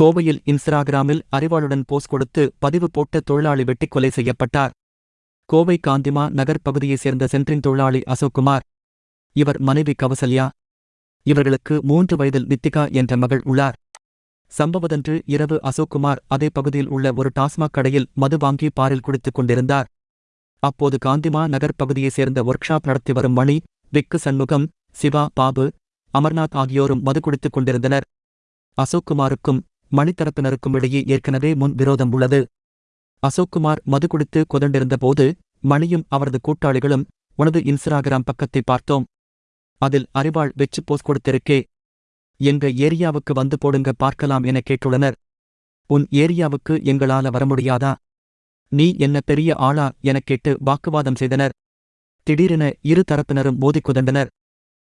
கோவையில் இன்ஸ்டாகிராமில் அறிவாளுடன் போஸ் கொடுத்து பதிவு போட்ட தொழிலாளி வெட்டிக் கொலை செய்யப்பட்டார். கோவை காந்திமா நகர் பகுதியைச் சேர்ந்த சென்ட்ரின் தொழிலாளி அசோக்குமார் இவர் மனைவி கவசல்யா. இவர்களுக்கு மூன்று வயதில் நித்திகா என்ற மகள் உள்ளார். சம்பவதன்று இரவு அசோக்குமார் அதே பகுதியில் உள்ள ஒரு டாஸ்மாக் கடையில் மது வாங்கி பாரில் குடித்துக் கொண்டிருந்தார். அப்போது காந்திமா நகர் பகுதியைச் சேர்ந்த ஒர்க் ஷாப் நடத்தி வரும் மணி விக்கு சண்முகம் சிவா பாபு அமர்நாத் ஆகியோரும் மது குடித்துக் கொண்டிருந்தனர். அசோக்குமாருக்கும் மணித்தரப்பினருக்கும் இடையே ஏற்கனவே முன் விரோதம் உள்ளது. அசோக்குமார் மது குடித்து கொதண்டிருந்த போது மணியும் அவரது கூட்டாளிகளும் உனது இன்ஸ்டாகிராம் பக்கத்தை பார்த்தோம். அதில் அறிவாள் வெச்சு போஸ் கொடுத்திருக்கே. எங்க ஏரியாவுக்கு வந்து போடுங்க பார்க்கலாம் என கேட்டுள்ளனர். உன் ஏரியாவுக்கு எங்களால வர முடியாதா? நீ என்ன பெரிய ஆளா எனக் கேட்டு வாக்குவாதம் செய்தனர். திடீரென இரு தரப்பினரும் மோதி குதண்டனர்.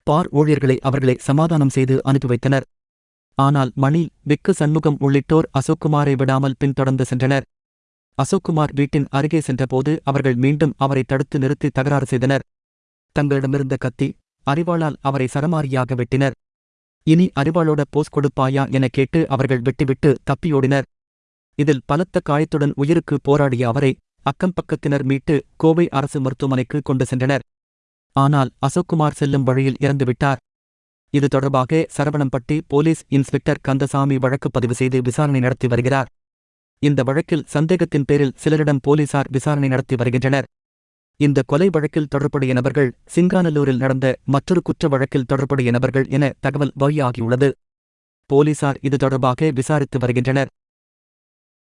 பார் ஊழியர்களை அவர்களை சமாதானம் செய்து அனுப்பி வைத்தனர். ஆனால் மணி விக்கு சண்முகம் உள்ளிட்டோர் அசோக்குமாரை விடாமல் பின்தொடர்ந்து சென்றனர். அசோக்குமார் வீட்டின் அருகே சென்றபோது அவர்கள் மீண்டும் அவரை தடுத்து நிறுத்தி தகராறு செய்தனர். தங்களிடமிருந்த கத்தி அறிவாளால் அவரை சரமாரியாக வெட்டினர். இனி அறிவாளோட போஸ் கொடுப்பாயா என கேட்டு அவர்கள் விட்டுவிட்டு தப்பியோடினர் இதில் பலத்த காயத்துடன் உயிருக்கு போராடிய அவரை அக்கம் பக்கத்தினர் மீட்டு கோவை அரசு மருத்துவமனைக்கு கொண்டு சென்றனர். ஆனால் அசோக்குமார் செல்லும் வழியில் இறந்துவிட்டார். இது தொடர்பாக சரவணம்பட்டி போலீஸ் இன்ஸ்பெக்டர் கந்தசாமி வழக்கு பதிவு செய்து விசாரணை நடத்தி வருகிறார். இந்த வழக்கில் சந்தேகத்தின் பேரில் சிலரிடம் போலீசார் விசாரணை நடத்தி வருகின்றனர். இந்த கொலை வழக்கில் தொடர்புடைய நபர்கள் சிங்காநல்லூரில் நடந்த மற்றொரு குற்ற வழக்கில் தொடர்புடைய நபர்கள் என தகவல் வெளியாகியுள்ளது போலீசார் இது தொடர்பாக விசாரித்து வருகின்றனர்.